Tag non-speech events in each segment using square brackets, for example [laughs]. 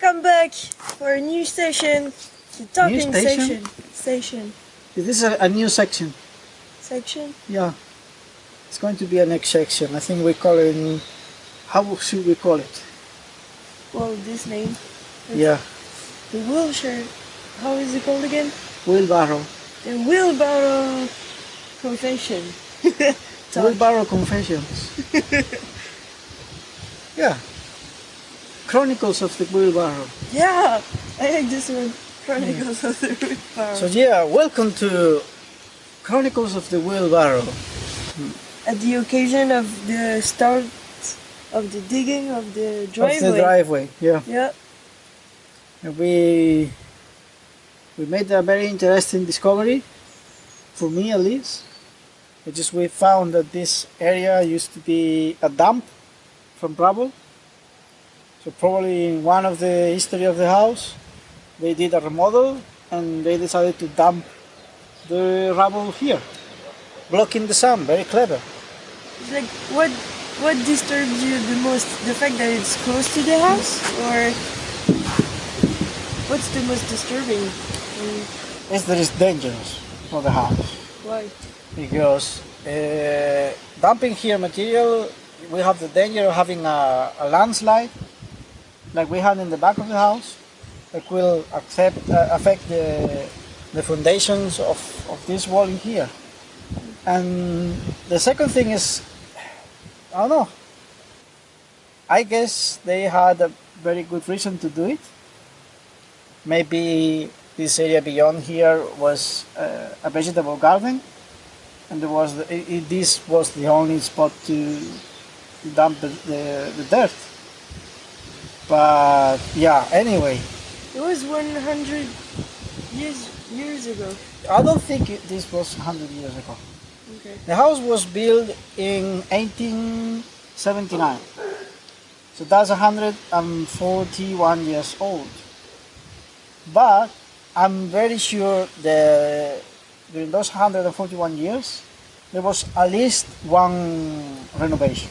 Welcome back for a new station. The talking station? station. Station. This is a, a new section. Section? Yeah. It's going to be a next section. I think we call it. How should we call it? Well, this name. Yeah. The wheelchair. How is it called again? Wheelbarrow. The wheelbarrow confession. [laughs] Wheelbarrow Confessions. [laughs] yeah. Chronicles of the Wheelbarrow. Yeah, I like this one. Chronicles of the wheelbarrow. So yeah, welcome to Chronicles of the Wheelbarrow. At the occasion of the start of the digging of the driveway. Of the driveway. Yeah. Yeah. And we we made a very interesting discovery for me at least. It just we found that this area used to be a dump from rubble. So probably in one of the history of the house, they did a remodel and they decided to dump the rubble here, blocking the sun. Very clever. Like what what disturbs you the most? The fact that it's close to the house or what's the most disturbing? Mm, Is that it's dangerous for the house. Why? because uh, dumping here material we have the danger of having a, a landslide like we had in the back of the house that will accept, uh, affect the, the foundations of, of this wall in here. And the second thing is I don't know. I guess they had a very good reason to do it. Maybe this area beyond here was uh, a vegetable garden and there was the, it, this was the only spot to dump the, the, the dirt. But yeah, anyway, It was 100 years years ago. I don't think it, this was 100 years ago. Okay. The house was built in 1879, so that's 141 years old. But I'm very sure that during those 141 years, there was at least one renovation.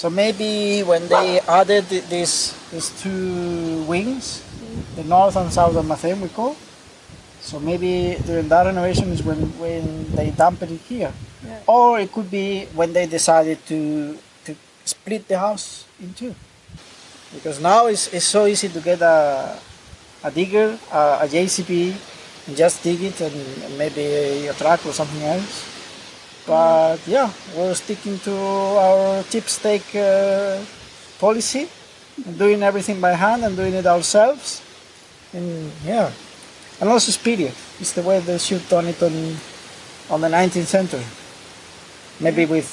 So maybe when they added th- these these two wings, the north and south of Mathem we call, so maybe during that renovation is when, when they dumped it here. Yeah. Or it could be when they decided to to split the house in two. Because now it's, it's so easy to get a, a digger, a, a JCB, and just dig it and maybe a truck or something else. But yeah, we're sticking to our cheap steak uh, policy, doing everything by hand and doing it ourselves. And yeah, and also speedy. It's the way they should done it on, on the 19th century. Maybe with,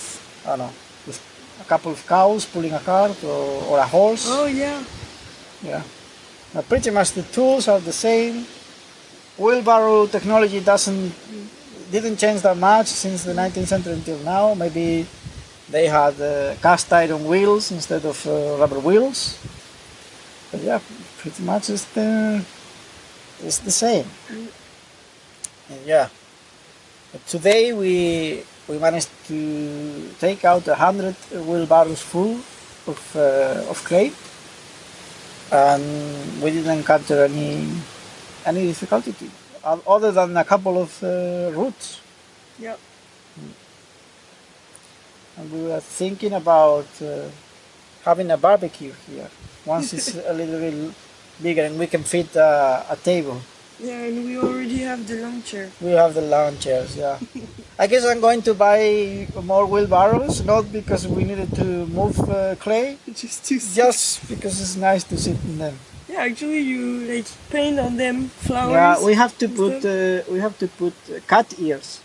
I don't know, with a couple of cows pulling a cart or, or a horse. Oh yeah. Yeah. Now, pretty much the tools are the same. Wheelbarrow technology doesn't didn't change that much since the 19th century until now. Maybe they had uh, cast iron wheels instead of uh, rubber wheels. But yeah, pretty much it's the it's the same. And yeah. But today we we managed to take out a hundred wheelbarrows full of uh, of clay and we didn't encounter any any difficulty other than a couple of uh, roots. Yep. And we were thinking about uh, having a barbecue here once it's [laughs] a little bit bigger and we can fit uh, a table. Yeah, and we already have the launcher. We have the lawn chairs, yeah. [laughs] I guess I'm going to buy more wheelbarrows, not because we needed to move uh, clay, [laughs] Just to just because it's nice to sit in them. Actually you like paint on them flowers. Yeah, we have to put uh, we have to put uh, cat ears.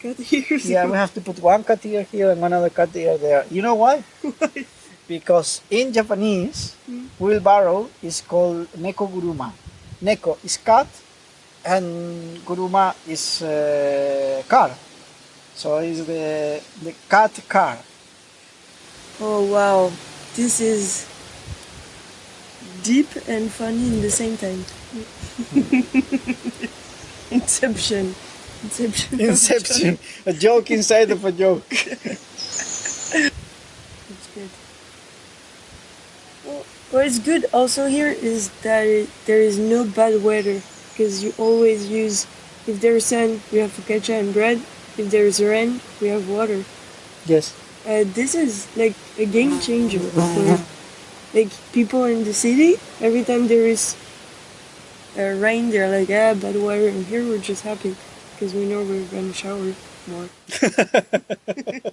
Cut ears. Yeah, we have to put one cat ear here and another cat ear there. You know why? [laughs] Why? Because in Japanese, Mm. wheelbarrow is called neko guruma. Neko is cat, and guruma is uh, car. So it's the the cat car. Oh wow, this is deep and funny in the same time. [laughs] Inception. Inception. Inception, a joke inside of a joke. [laughs] It's good. Well, What's good also here is that it, there is no bad weather because you always use. If there's sun, we have focaccia and bread. If there's rain, we have water. Yes. Uh, this is like a game changer for like people in the city. Every time there is uh, rain, they're like, ah, bad weather. And here we're just happy because we know we're gonna shower more. [laughs]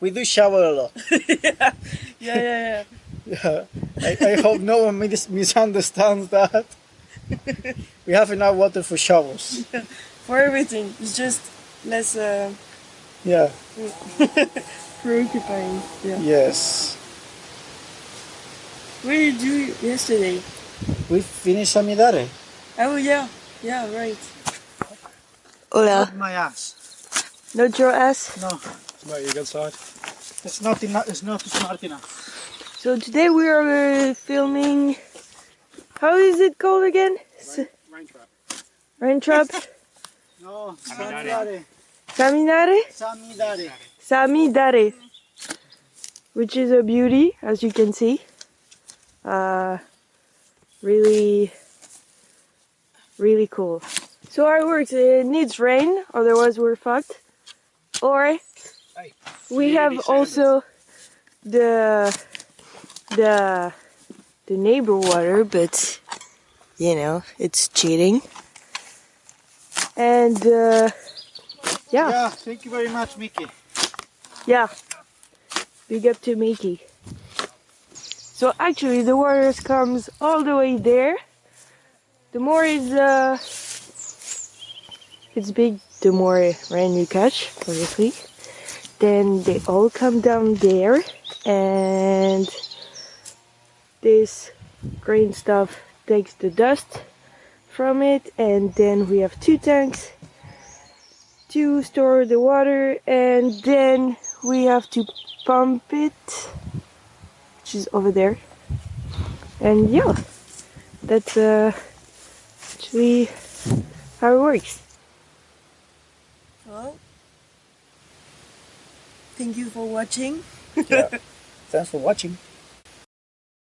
We do shower a lot. [laughs] yeah, yeah, yeah. Yeah. [laughs] yeah. I, I hope no one mis- misunderstands that. we have enough water for showers. For everything, it's just less uh, Yeah. preoccupying. Yeah. Yes. What did you do yesterday? We finished Samidare. Oh yeah, yeah, right. Hola. Not my ass. Not your ass. No. Right, you good side? It's not enough. It's not smart enough. So today we are uh, filming. How is it called again? S- Rain trap. Rain trap. No. Samidare. Saminare. Samidare. Samidare. Which is a beauty, as you can see. Uh, really, really cool. So how it works, it needs rain, otherwise we're fucked. Or we have also the the the neighbor water, but you know it's cheating. And uh, yeah, Yeah. Thank you very much, Mickey. yeah, big up to Mickey. So actually, the water comes all the way there. The more is uh, it's big, the more rain you catch, obviously. Then they all come down there, and this green stuff takes the dust from it, and then we have two tanks to store the water, and then we have to pump it, which is over there. And yeah, that's uh, actually how it works. Well, thank you for watching. Yeah. [laughs] Thanks for watching.